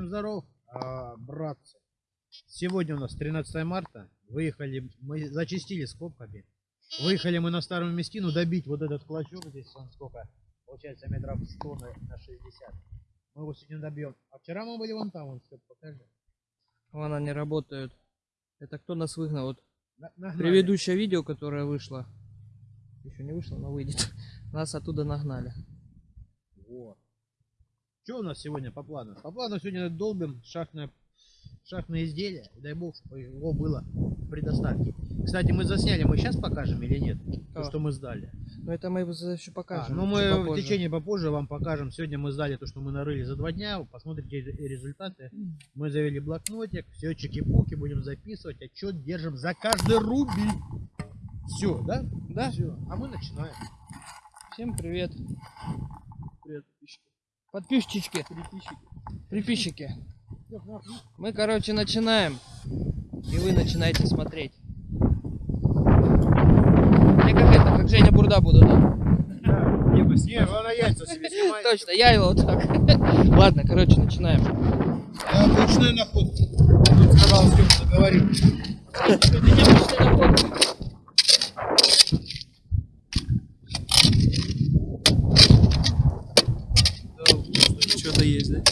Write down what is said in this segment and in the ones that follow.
Всем здоров, а, братцы. Сегодня у нас 13 марта. Выехали, мы зачистили скобками. Выехали мы на старую местину добить вот этот клочок здесь, он сколько? Получается метров 100 на, на 60. Мы его сегодня добьем. А вчера мы были вон там, вон, Степ, покажи. Вон они работают. Это кто нас выгнал? Вот На- предыдущее видео, которое вышло. Еще не вышло, но выйдет. Нас оттуда нагнали. Что у нас сегодня по плану? По плану сегодня долбим шахтное, шахтное изделие. Дай бог, чтобы его было при доставке. Кстати, мы засняли, мы сейчас покажем или нет? То, что мы сдали. Но это мы еще А, покажем. ну чуть мы в течение попозже вам покажем. Сегодня мы сдали то, что мы нарыли за два дня. Посмотрите ре- результаты. Мы завели блокнотик, все чеки-пуки, будем записывать. Отчет держим за каждый рубль. Все, да? Да? Все. А мы начинаем. Всем привет. Привет, Подписчики. Приписчики. Мы, короче, начинаем. И вы начинаете смотреть. Я как это, как Женя Бурда буду, да? Не, она яйца себе снимает. Точно, я его вот так. Ладно, короче, начинаем. Обычная находка. Тут сказал, Степ, заговорил. Это необычная находка. Что-то есть, да?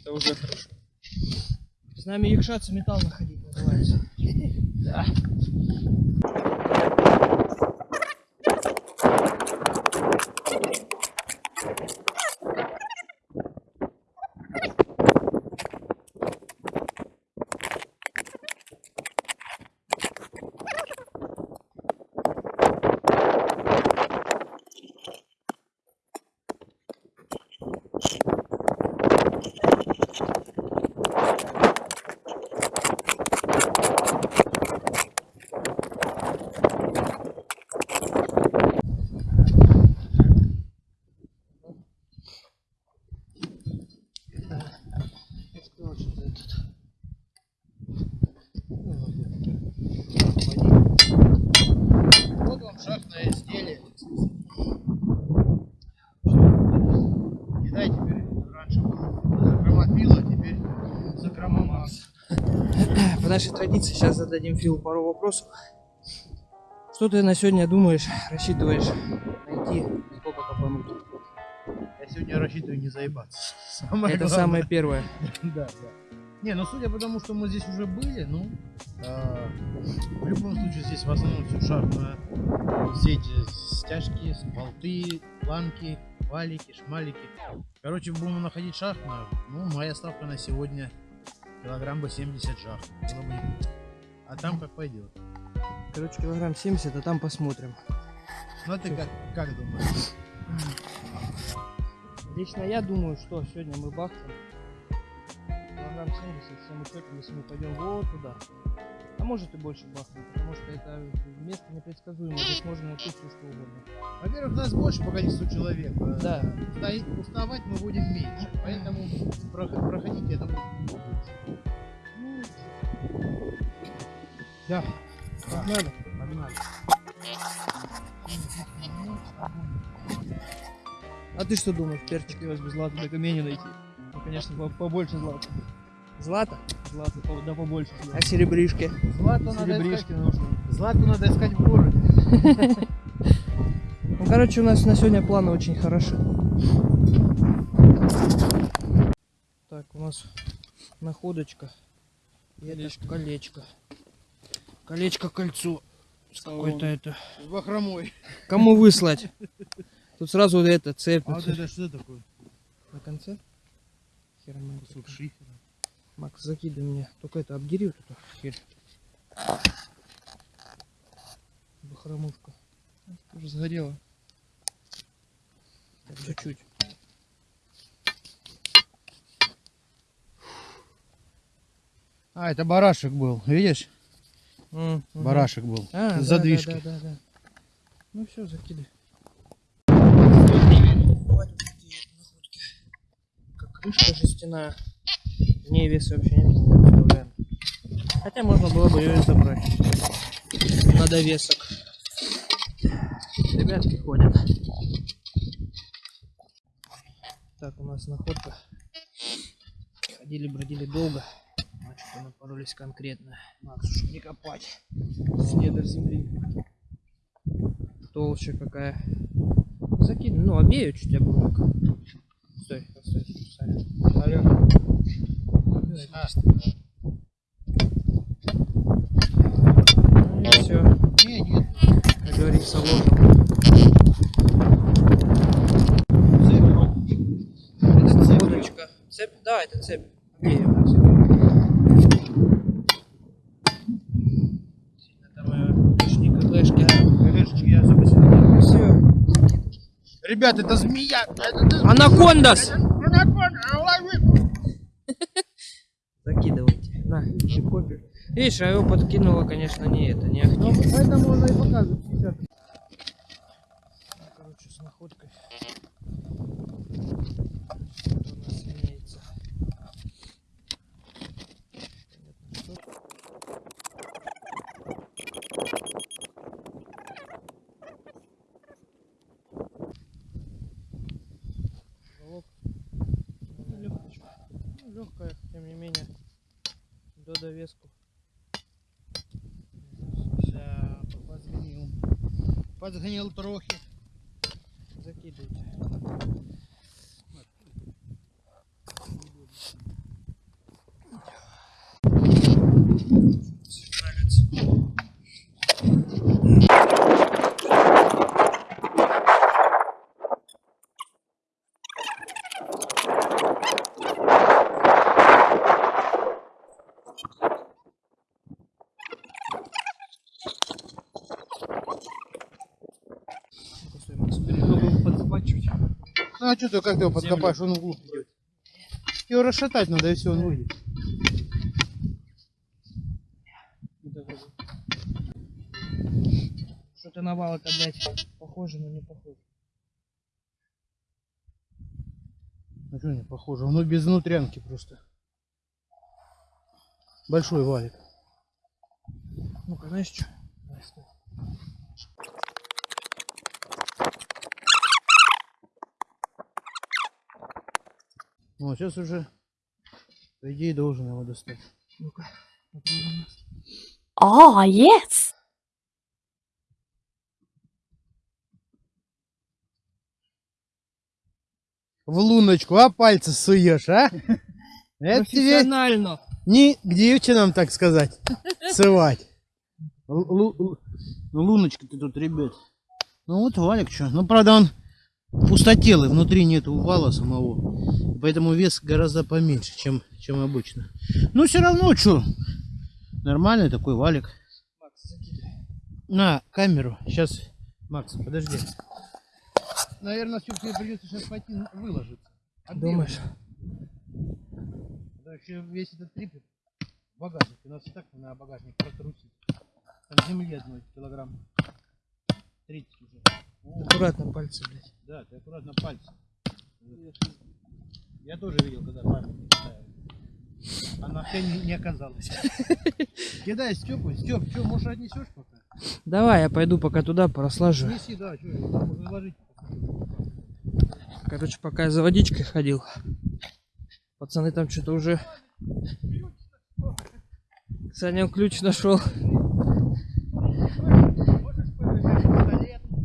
Это уже хорошо. Якшаться металл находить называется. Да. Сказал, что этот. Вот вам шахтное изделие. Кидай теперь. Раньше было закрома пила, теперь закрома масс. По нашей традиции сейчас зададим Филу пару вопросов. Что ты на сегодня думаешь, рассчитываешь найти, сколько копануть? Я сегодня рассчитываю не заебаться. Самое Это главное. самое первое. Да, да. Не, ну судя по тому, что мы здесь уже были, ну, а, в любом случае здесь в основном все шахтное. Все эти стяжки, болты, планки, валики, шмалики. Короче, будем находить шахтную. Ну, моя ставка на сегодня килограмм бы 70 жах. Было бы. А там как пойдет. Короче, килограмм 70, а там посмотрим. Ну, а ты как, как думаешь? Лично я думаю, что сегодня мы бахнем килограмм 70 всем учетом, если мы пойдем вот туда. Может и больше бахнем, потому что это место непредсказуемое, здесь можно найти все что угодно. Во-первых, нас больше по количеству человек. Да. Уставать мы будем меньше. Поэтому прох- проходите это будет лучше. Да, надо. Погнали. А ты что думаешь, перчик его без злата до камня найти? Ну, конечно, по- побольше злата. Злата? Злато, по- да побольше. А серебришки? Злату надо Серебришки искать. нужно. Злату надо искать в городе. Ну, короче, у нас на сегодня планы очень хороши. Так, у нас находочка. И это Колечко. колечко. Колечко кольцо. Какой-то это. С бахромой. Кому выслать? Тут сразу вот это цепь. А вот это что такое? На конце? Херман. Кусок шифера. Макс, закидывай мне. Только это обдери вот эту херь. Бахромушка. Уже сгорело. Так, Чуть-чуть. А, это барашек был. Видишь? М, мгм. Барашек был. А, да, Задвижки. Да, да, да, да. Ну все, закидай. Как крышка жестяная. В ней вес вообще не представляем. Хотя можно было бы ее забрать. На довесок. Ребятки ходят. Так, у нас находка. Ходили, бродили долго. Что-то напоролись конкретно. Макс, уж не копать. С недр земли. Толща какая. Закинь, ну, обею чуть обломок. Стой, стой, стой, стой. А, Ну все. не, нет. Как говорится, ложим. Это цепь. Удочка. Цепь? Да, это цепь. Э, запустил. Все. Ребят, это змея! Это Анакондас! Закидывайте. На, еще копию. Видишь, а его подкинуло, конечно, не это, не Ну, актив. поэтому он и показывает сейчас. Короче, с находкой. Что у нас имеется? Понятно, что. Головок. Ну, легкочка. Ну, легкая, тем не менее. До довеску. Да, подгонил. Подгонил трохи. Закидывайте. Ну-ка, стой, Макс, Немного подкопать чуть. Ну а что ты, как ты его подкопаешь, он вглубь идет. Его расшатать надо, и все, он выйдет. Что-то на вал блядь, похоже, но не похоже. А что не похоже? Он без внутрянки просто. Большой валик. Ну-ка, знаешь что? Вот, сейчас уже, по идее, должен его достать. Ну-ка, попробуем. Oh, yes. В луночку, а пальцы суешь, а? Это тебе Профессионально. не к девчинам, так сказать, сывать. Л- лу- лу- Луночка ты тут, ребят. Ну вот валик что. Ну, правда, он пустотелый, внутри нету вала самого. Поэтому вес гораздо поменьше, чем, чем обычно. Но все равно, что, нормальный такой валик. Макс. На камеру. Сейчас, Макс, подожди. Наверное, все-таки придется сейчас пойти на- выложиться. Думаешь? Да еще весь этот трипет в багажнике. У нас и так на багажник протрусит. Там земли одной килограмм 30 уже. Аккуратно пальцы, блядь. да, ты аккуратно пальцы. Я тоже видел, когда памятник ставил. А на все не, не оказалось. Кидай Степу. Степ, что, может отнесешь пока? Давай, я пойду пока туда прослажу. Неси, да, что, там ложить. Короче, пока я за водичкой ходил. Пацаны там что-то уже... Саня ключ нашел.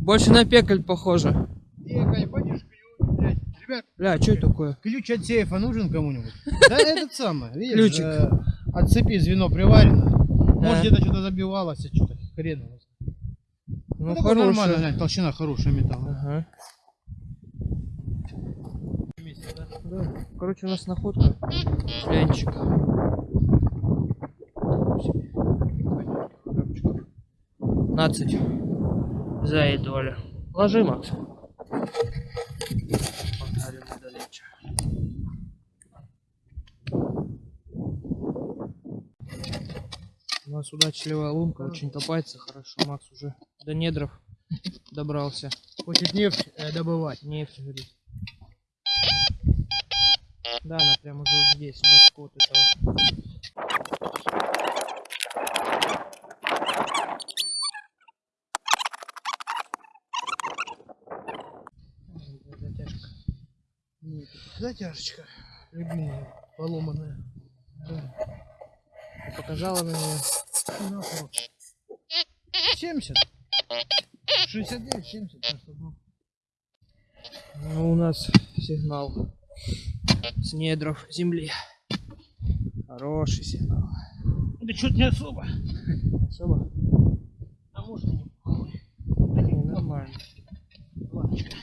Больше на пекаль похоже. Ехай, пойдешь ключ, блядь. Ребят, Бля, что это такое? ключ от сейфа нужен кому-нибудь? Да этот самый, видишь? Ключик. э, От цепи звено приварено. Может где-то что-то забивалось, а что-то хрен. Ну, такой нормально, глянь, толщина хорошая металла. Да. Короче, у нас находка. Лянчик. 15. Заедовали. Ложи, Макс. Погнали мы далече. У нас удачливая лунка, очень копается хорошо. Макс уже до недров добрался. Хочет нефть э, добывать. Нефть, говорит. Да, она прям уже вот здесь, бачко вот этого. Ой, Затяжка. Нет, это Затяжечка. Любимая, поломанная. Ты показала на нее. 70. 69, 70. так что, ну. Ну, у нас сигнал с недров земли. Хороший сигнал. Да что-то не особо. Особо? А может и не похуй. Не, нормально. Лампочка.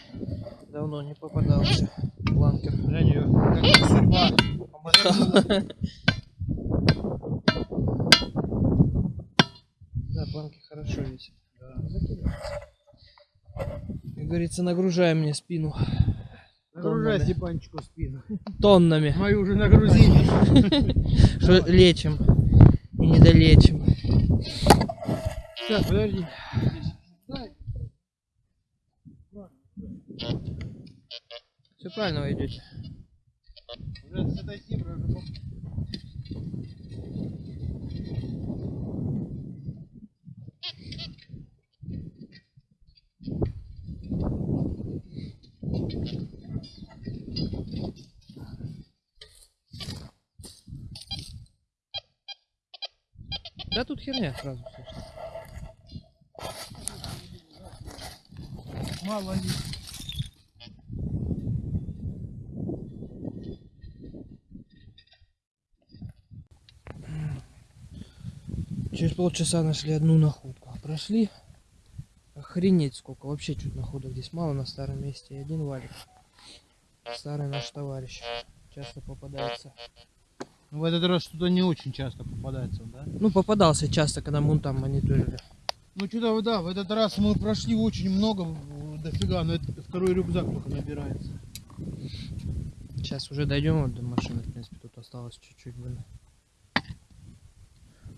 Давно не попадался. Бланкер. Глянь ее, как. Да, планки хорошо весят. Как говорится, нагружай мне спину Нагружай Тоннами. Степанчику спину. тоннами. Мою уже нагрузили. Что лечим и недолечим. Так, подожди. Все правильно вы идете. Да тут херня сразу слышно. мало ли. Через полчаса нашли одну находку. Прошли. Охренеть сколько. Вообще чуть находок здесь мало на старом месте. И один валик. Старый наш товарищ. Часто попадается. Ну, В этот раз что-то не очень часто попадается, да? Ну, попадался часто, когда мы там мониторили. Ну что-то, да, в этот раз мы прошли очень много, дофига, но это второй рюкзак только набирается. Сейчас уже дойдем вот до машины, в принципе, тут осталось чуть-чуть, блин.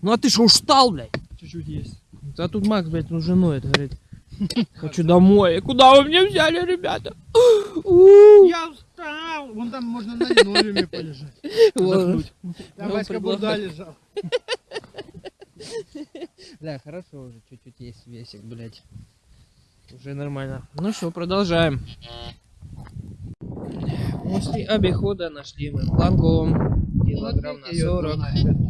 Ну а ты что, устал, блядь? Чуть-чуть есть. А тут Макс, блядь, ну женой это говорит. Хочу домой. Куда вы меня взяли, ребята? Я устал! Вон там можно на линолеуме полежать. вот. Там Ну, Васька. Бурда лежал. Да, хорошо уже, чуть-чуть есть весик, блядь. Уже нормально. Ну что, продолжаем. После обихода нашли мы плангом. Килограмм на 40.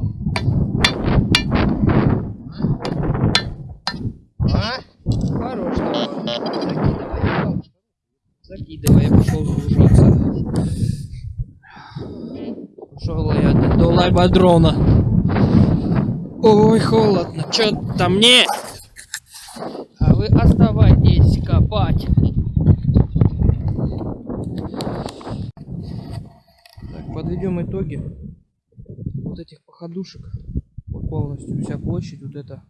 А? Хорош давай. Закидывай, я пошел загружаться. Пошел я до, лайбадрона. Ой, холодно, чё там мне? А вы оставайтесь копать. Так, подведем итоги вот этих походушек. Вот полностью вся площадь вот эта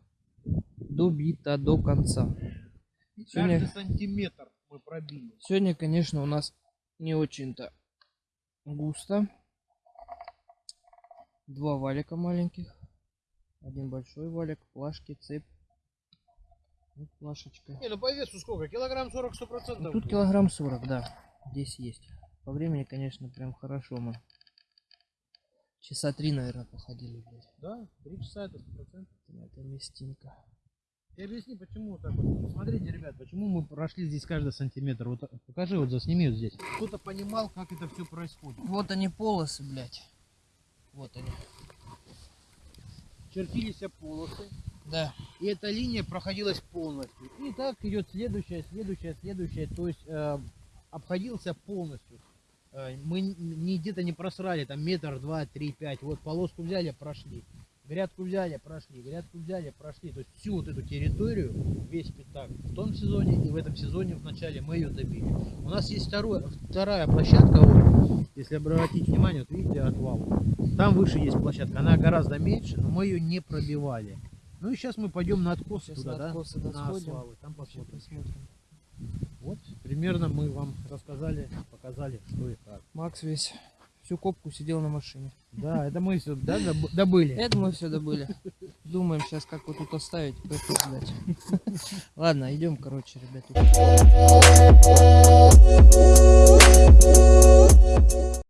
добита до конца. Сегодня- Каждый сантиметр мы пробили. Сегодня, конечно, у нас не очень-то густо. Два валика маленьких. Один большой валик, плашки, цепь. Вот плашечка. Не, ну по весу сколько? Килограмм 40 100 Ну, процентов. тут килограмм 40, да. Здесь есть. По времени, конечно, прям хорошо мы. Часа три, наверное, походили, блядь. Да, 3 часа это 100%. Это местинка. Ты объясни, почему так вот. Смотрите, ребят, почему мы прошли здесь каждый сантиметр. Вот покажи, вот засними вот здесь. Кто-то понимал, как это все происходит. Вот они полосы, блядь. Вот они. Чертились полосы, Да. и эта линия проходилась полностью. И так идет следующая, следующая, следующая. То есть э, обходился полностью. Э, мы не где-то не просрали, там метр, два, три, пять. Вот полоску взяли, прошли. Грядку взяли, прошли, грядку взяли, прошли. То есть всю вот эту территорию, весь пятак в том сезоне и в этом сезоне в начале мы ее добили. У нас есть второе, вторая площадка, вот, если обратить внимание, вот видите отвал. Там выше есть площадка, она гораздо меньше, но мы ее не пробивали. Ну и сейчас мы пойдем на откос Сейчас туда, на откосы, да, на освалы, там посмотрим. посмотрим. Вот, примерно мы вам рассказали, показали, что и как. Макс весь всю копку сидел на машине. Да, это мы все да, доб- добыли. Это мы все добыли. Думаем сейчас, как вот тут оставить, сдать. Ладно, идем, короче, ребята.